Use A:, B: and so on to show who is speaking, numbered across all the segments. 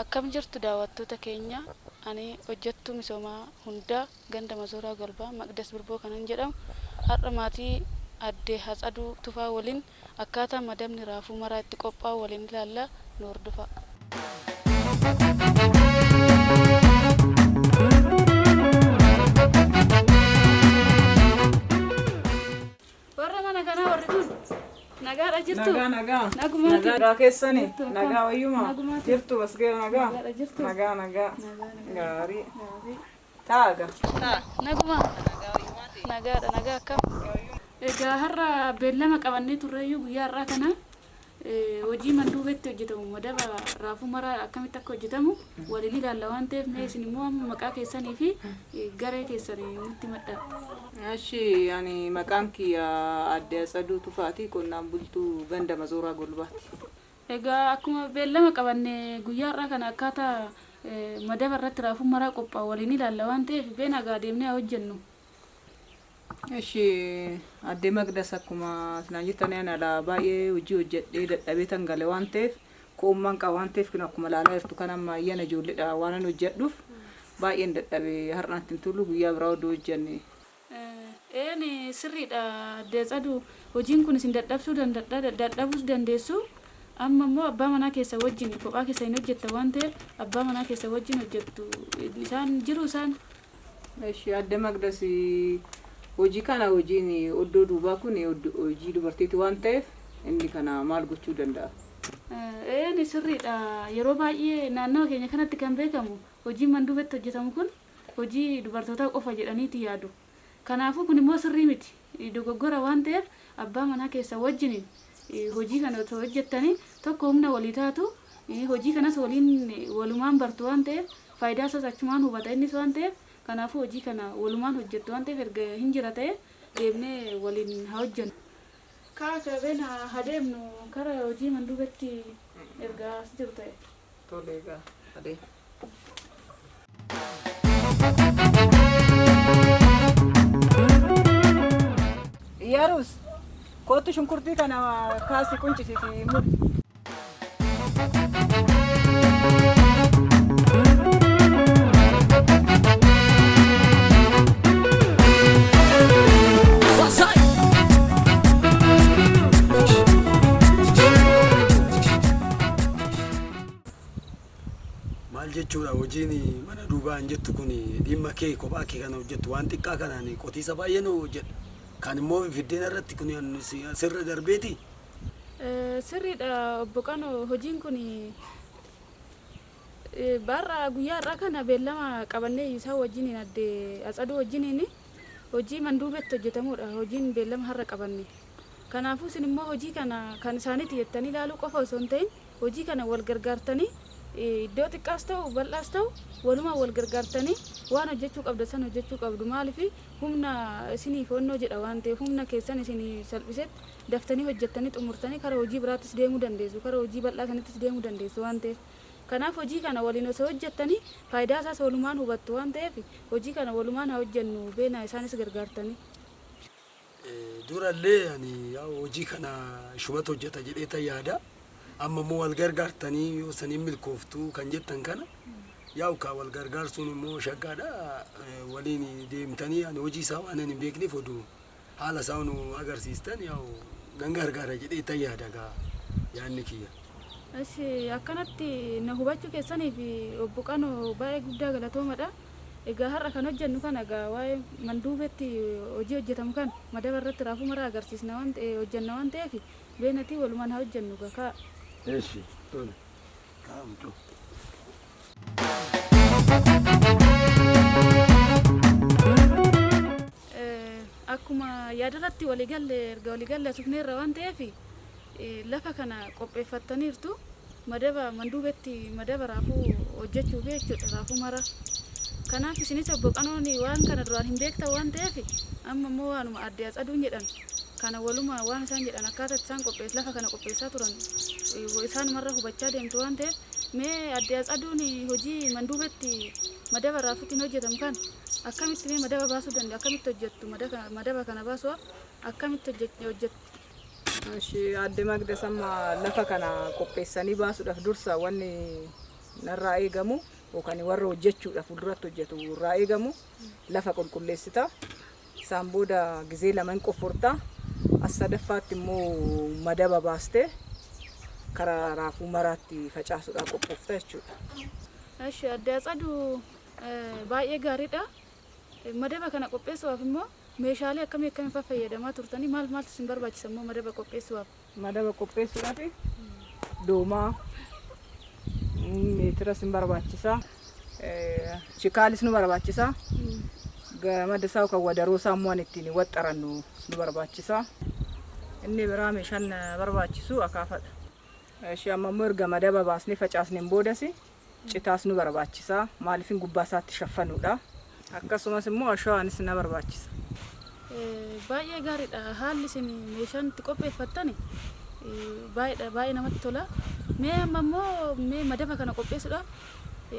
A: Akkam jirtu daawwattoota keenya ani hojjettuu misoomaa hundaa ganda masooraa golbaa maqdas birboo kanan jedhamu har'a maatii addee hatsaduu tufaa waliin akkaataa madabni raafuu maraa itti qophaa'u waliin ilaallaa nu hordofaa. Jirtu
B: Nagaa nagaa. Nagaa keessani. Nagaa wayyuma. Jirtu basgee nagaa. Nagaa nagaa. Gaarii. Taaga.
A: Naguma. Nagaadha nagaa akkam. Egaa har'a beellama qabannee turreeyyuu guyyaa har'aa kana eh, hojii manduubetti hojjetamu madaba raafuu maraa akkamitti akka hojjetamu waliin ilaalla waan ta'eef mee isin immoo amma maqaa keessanii fi eh, garee keessanii nutti madda.
B: Ashi ani maqaan kiyya addee Atsaduu Tufaati qonnaan bultuu ganda Masooraa Golbaati.
A: Egaa akkuma beellama qabanne guyyaa har'aa kana akkaataa eh, madaba irratti raafuu maraa qophaa'u waliin ilaalla waan ta'eef bee nagaa deemnee haa hojjennu.
B: Ashi addee Maqdas akkuma sinaan jettanii ani alaa baay'ee hojii hojjedhee dadhabee tan gale waan ta'eef koommaan qaba waan ta'eef kun akkuma ilaalaa jirtu kan amma ayyana ijoolleedha waan ani hojjedhuuf baay'een dadhabee har'aatti hin tullu guyyaa biraa oduu hojjenne.
A: Een sirriidha deessadu hojiin kun isin dadhabsuu dandadha dadhabuus dandeessu amma immoo abbaa manaa keessa wajjin kophaa keessa hin hojjetta waan ta'eef abbaa manaa keessa wajjin hojjettu isaan jiru isaan
B: Ashi addee Maqdas hojii kana hojiin oddoo duubaa kun hojii dubartiiti waan ta'eef inni kana maal gochuu danda'a?
A: een sirriidha. Yeroo baay'ee naannawa keenya kanatti kan beekamu hojiin manduubatti hojjetamu kun hojii dubartootaa qofa jedhaniiti yaadu. Kanaafuu kun immoo sirrii miti. Dogoggora waan ta'eef abbaa manaa keessa wajjin hojii kana otoo hojjettanii tokko humna walii taatu hojii kanas waliin walumaan bartu waan ta'eef faayidaa isaas achumaan hubata. Innis waan ta'eef kanaafuu hojii kana walumaan hojjettu waan ta'eef erga hin jira ta'e deemnee waliin haa hojjennu. Kaa kabeen haa deemnu kara hojii manduubatti erga as jiru ta'e.
B: Tole egaa adee. Yarus kootu shunkurtii kana kaasi quncisiiti mudhi.
C: Jechuudha hojiin mana duubaa hin jettu kun dhimma kee kophaa kee kana hojjettu waan xiqqaa kanaan qotiisa baay'ee nu hojjedha kan immoo fiddeen irratti kun sirra darbeeti
A: Sirriidha obbo Qanoo hojiin kun barra guyyaa har'aa kana beellama qabannee isaa wajjin addee atsaduu wajjiniin hojii manduubatti hojjetamudha hojiin beellama har'a qabanne. Kanaafuu isin immoo hojii kana kan isaaniiti jettanii ilaaluu qofa osoo hin ta'in hojii kana wal gargaartanii iddoo xiqqaas ta'u bal'aas ta'u walumaa wal gargaartanii waan hojjechuu qabda san hojjechuu qabdu maaliif humna isiniif onnoo jedha waan ta'eef humna keessan isinii salphisetti daftanii hojjettanii xumurtanii kara hojii biraattis deemuu dandeessu kara hojii bal'aa sanattis deemuu dandeessu waan ta'eef kanaaf hojii kana waliin osoo hojjettanii faayidaa isaas walumaan hubattu waan ta'eef hojii kana walumaan haa hojjennu beena isaanis gargaartanii.
C: durallee ani hojii kana shubata hojjeta jedhee yaada amma immoo wal gargaartanii yoo saniin milkooftu kan jettan kana yaa ka wal gargaarsuun immoo shaggaadha Eh, waliin deemtanii ani hojii isaa waan hin beekneef oduu haala isaa nu agarsiistan yaa nan gargaara jedhee tan yaada gaa yaadni kiyya.
A: Asi akkanatti na hubachuu keessaniif obbo Qanoo baay'ee guddaa galatoomadha. Egaa har'a kan hojjennu kana egaa waa'ee manduubetti hojii hojjetamu kan madaba irratti raafuu maraa agarsiisna waan ta'e hojjenna waan ta'eef beenatii walumaan haa hojjennu gakaa.
C: Eeshi, tole. Kaa'amtu.
A: Akkuma yaadarratti waliigalle erga waliigalle asufneerra waan ta'eef lafa kana qopheeffattaniirtu madaba manduubetti madaba raafuu hojjechuuf jechuudha raafuu maraa. Kanaaf isinis obbo Qanoon waan kana duraan hin beektan waan ta'eef amma immoo waanuma addee atsaduun jedhan kana waluma waan isaan jedhan akkaataa isaan qophees lafa kana qopheessaa turan isaanumarra hubachaa deemtu waan ta'eef mee addee atsaduun hojii manduubetti madaba raafuutiin hojjetamu kan? Akkamitti mee madaba baasuu danda'a? Akkamitti hojjettu? Madaba kana baasuuf akkamitti hojjet- hojjettu
B: adde Magdas amma lafa kana qopheessanii baasuudhaaf dursa wanni narraa eegamu yookaan warra hojjechuudhaaf fuulduratti hojjetu irraa eegamu lafa qulqulleessita. Isaan booda gizee lama hin qofforta. As sadaffaatti immoo madaba baastee karaa raafuu maraatti facaasuudhaaf qophoofta jechuudha.
A: Eshi adde Atsadu baay'ee gaariidha. Madaba kana qopheessuudhaaf immoo meeshaalee akkamii akkamii fa'aa fayyadamaa turtanii maal maaltu isin barbaachisa immoo madaba qopheessuudhaaf?
B: Madaba qopheessuudhaaf doomaa meetiras hin barbaachisa. Shikaalis nu barbaachisa. Gamada isaa kan wadaroo isaa immoo ittiin waxxarannu nu barbaachisa. Inni biraa meeshaan barbaachisu akaafadha. Ishee amma immoo erga madaba baasnee facaasneen boodas citaas nu barbaachisa. Maaliifin gubbaa isaatti shaffanuudha. Akkasumas immoo ashawaanis na barbaachisa.
A: Baay'ee gaariidha haalli isin meeshaan itti qopheeffattan baay'eedha baay'ee namatti tola. Mee amma immoo mee madaba kana qopheessuudhaaf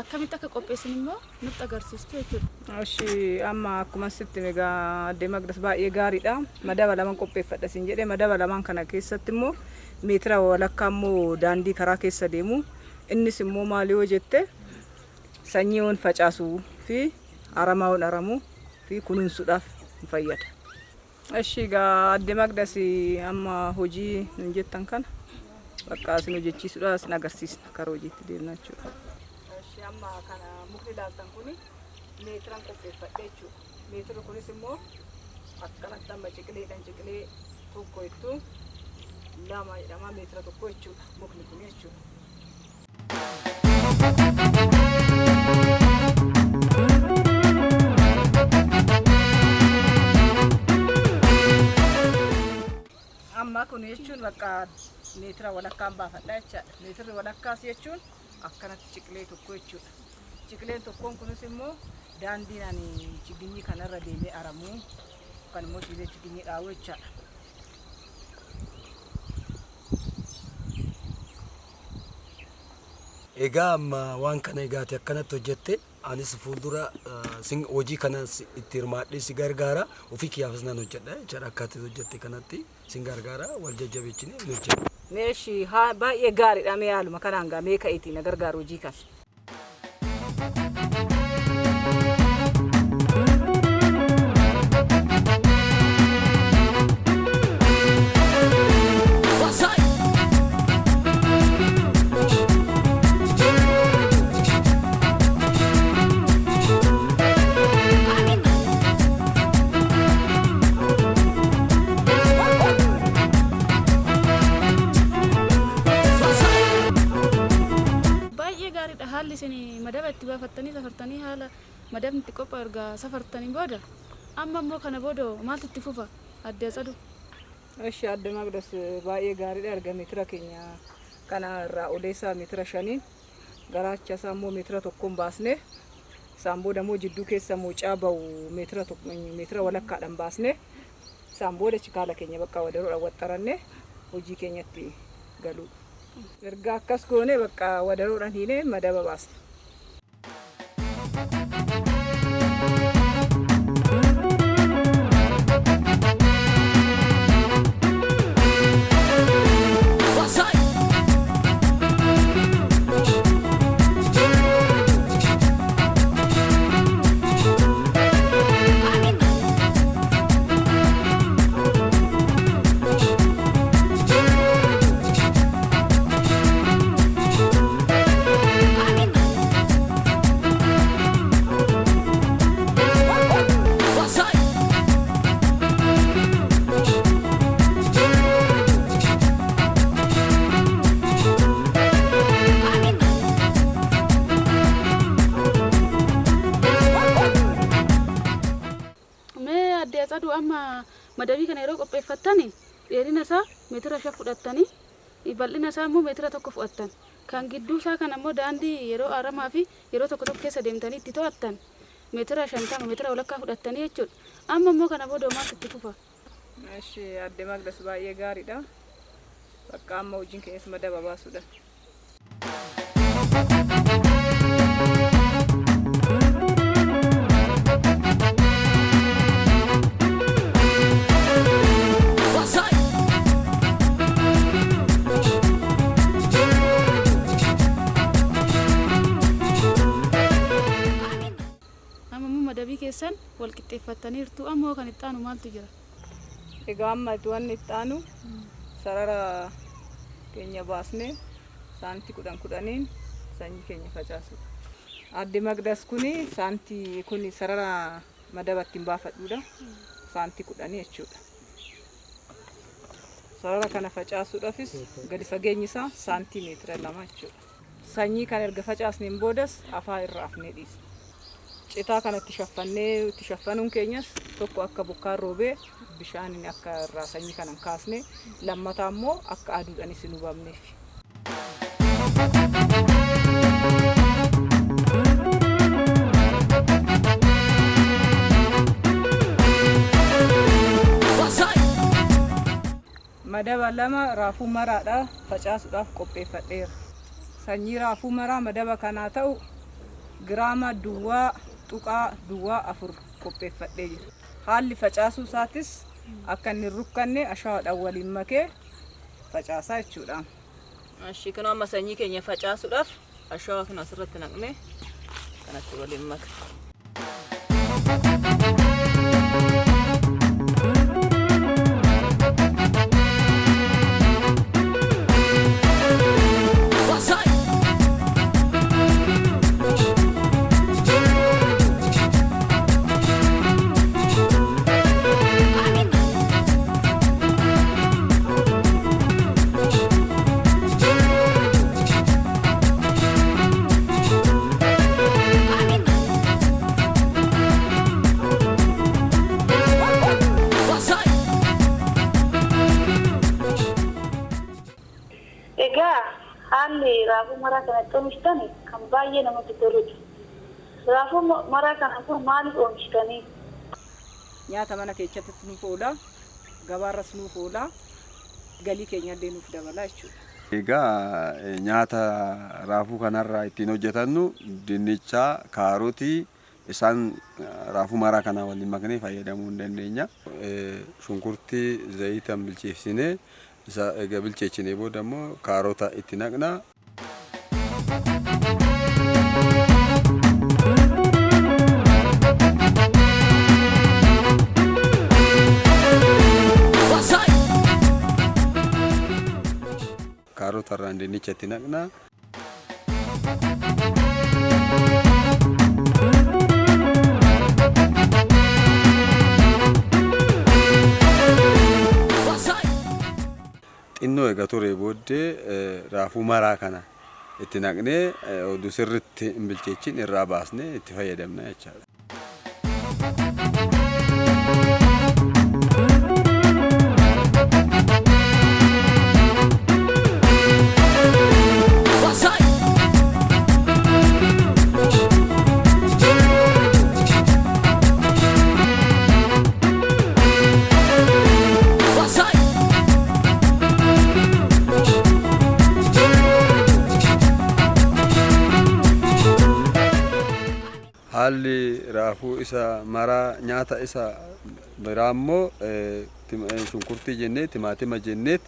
A: akkamitti akka qopheessin immoo nutti agarsiistu jechuudha.
B: Ishee amma akkuma sitti egaa addee Magdas baay'ee gaariidha. Madaba lamaan qopheeffadha siin jedhee madaba lamaan kana keessatti immoo meetira walakkaa immoo daandii karaa keessa deemu. Innis immoo maali yoo jette sanyiiwwan facaasuu fi aramaawwan aramuu fi kunuunsuudhaaf nu fayyada. Ishee egaa addee Magdas amma hojii nun jettan kana bakka isin hojjechiisuudhaaf isin agarsiisna karaa hojiitti deemna jechuudha. Ishee amma kana mukni ilaaltan kuni meetiran qopheeffadhe jechuudha. Meetira kunis immoo akkanatti amma ciqileedhaan ciqilee tokko jettu lama jedhama meetira tokko jechuudha mukni kun jechuudha. Amma kun jechuun bakka meetira walakkaan baafadha jechaadha. Meetirri walakkaas jechuun akkanatti ciqilee tokko jechuudha. Ciqileen tokkoon kunis immoo daandiin ani chiginyii kanarra deemee aramuu yookaan immoo ciilee chiginyii dhaabuu jechaadha.
C: Egaa amma waan kana egaati akkanatti hojjette anis fuuldura eh, hojii kana itti hirmaadhee si gargaara ofii kiyyaafis nan hojjedha jechaadha akkaataa hojjette kanatti sin gargaara wal jajjabeechine hin hojjedha.
B: Meeshi haa baay'ee gaariidha mee haaluma kanaan gaa mee ka'iitii na gargaaru hojii kana.
A: Isin madaba itti baafattanii safartanii haala madabni itti qophaa'u ergaa safartanii booda amma immoo kana booda maaltu itti fufa. Adde Atsadu?
B: Eshi adda Magdas baay'ee gaariidha erga meetira keenya kana irraa oleessaa meetira shaniin garaacha isaa immoo meetira tokkoon baasne isaan booda immoo jidduu keessa mucaa bahu meetira meetira walakkaadhaan baasne isaan booda chikaala keenya bakka wadaroodhaan waxxaranne hojii keenyatti galuudha. erga akkas goone bakka wada
A: godhan hineen madaba baasna. Madabii kana yeroo qopheeffattani dheerina isaa meetira shan fudhattanii bal'ina isaa immoo meetira tokko fudhattan kan gidduu isaa kana immoo daandii yeroo aramaa fi yeroo tokko tokko keessa deemtanii itti to'attan meetira shantama meetira walakkaa fudhattanii jechuudha amma immoo kana booda maaltu itti fufa
B: Eshi adde Magdas baay'ee gaariidha. Bakka amma hojiin keenyas madaba baasuudha.
A: Wal qixxeeffattaniirtu ammoo kan itti aanu maaltu jira
B: Egaa amma wanni itti aanu sarara keenya baasnee saantii kudhan kudhaniin sanyii keenya facaasudha. Addi Magdas kuni saantii kuni sarara madaba ittiin baafadhuudha. Saantii kudhanii jechuudha. Sarara kana facaasuudhaafis gadi fageenyi isaa saantii meetira lama jechuudha. Sanyii kana erga facaasneen boodas afaa irra afnee dhiisna. Citaa kanatti shaffannee itti shaffanuun keenyas tokko akka bokkaan roobee bishaaniin akka irraa sanyii kana hin kaasne lammataa immoo akka aduudhaanis hin hubamneef. Madaba lama raafuu maraadha facaasuudhaaf qopheeffadheera. Sanyii raafuu maraa madaba kanaa ta'u giraama duwwaa tuqaa duwwaa afur qopheeffadhee jira. Haalli facaasuu isaatis akka inni rukkanne ashawaadhaan waliin makee facaasaa jechuudha. Ashii kun amma sanyii keenya facaasuudhaaf ashawaa kana asirratti naqnee kanatti waliin maka.
D: Raafuu maraa kanatti oomishtan kan baay'ee namatti toludha. Raafuu maraa kana kun maaliif oomishtanii?
B: Nyaata mana keessattis nuuf oola, gabaarras nuuf oola, galii keenya illee nuuf dabala jechuudha.
E: Egaa eh, nyaata raafuu kanarraa ittiin hojjetannu dinnicha, kaarotii isaan eh, raafuu maraa kana waliin maknee fayyadamuu hin dandeenya. Eh, Shunkurtii zayitan bilcheessinee bilcheessinee booda immoo kaarota itti naqna. Kaarota irraan dinnicha itti naqna. xinnoo egaa turee booddee eh, raafuu maraa kana itti naqnee eh, oduu sirritti hin bilcheechin irraa baasnee itti fayyadamna jechaadha. Nyaata isa biraa immoo eh, eh, shunkurtii jennee timaatima jenneet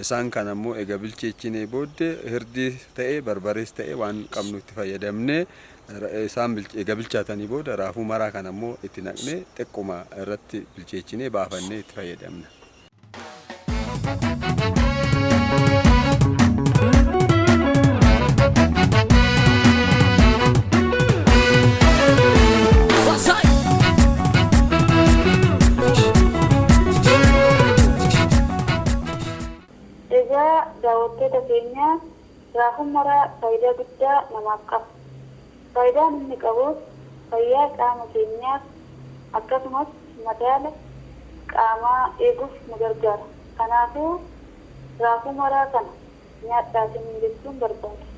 E: isaan kana immoo egaa bilcheechinee booddee hirdii ta'ee barbarees ta'ee waan qabnu itti fayyadamnee isaan egaa bilchaatanii booda raafuu maraa kana immoo itti naqnee xiqquma irratti bilcheechinee baafannee itti fayyadamna.
D: Egaa daawwattoota keenya raafuu maraa faayidaa guddaa namaaf qaba. Faayidaan inni qabus fayyaa qaama keenyaaf akkasumas madaala qaamaa eeguuf nu gargaara. Kanaafuu raafuu maraa kana nyaadhaa jechuun barbaada.